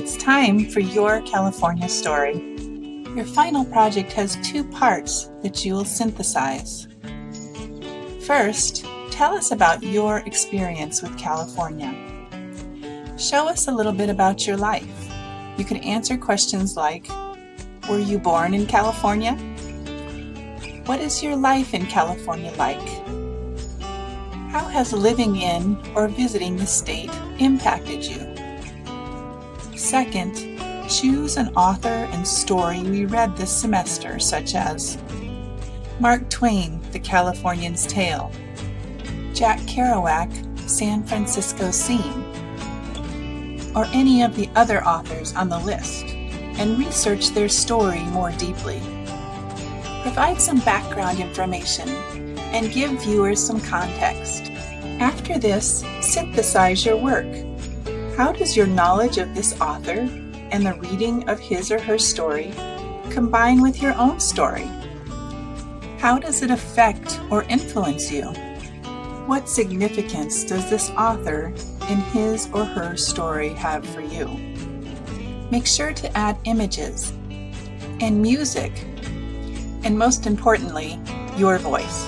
It's time for your California story. Your final project has two parts that you will synthesize. First, tell us about your experience with California. Show us a little bit about your life. You can answer questions like, were you born in California? What is your life in California like? How has living in or visiting the state impacted you? Second, choose an author and story we read this semester, such as Mark Twain, The Californian's Tale, Jack Kerouac, San Francisco Scene, or any of the other authors on the list, and research their story more deeply. Provide some background information and give viewers some context. After this, synthesize your work. How does your knowledge of this author and the reading of his or her story combine with your own story? How does it affect or influence you? What significance does this author in his or her story have for you? Make sure to add images and music, and most importantly, your voice.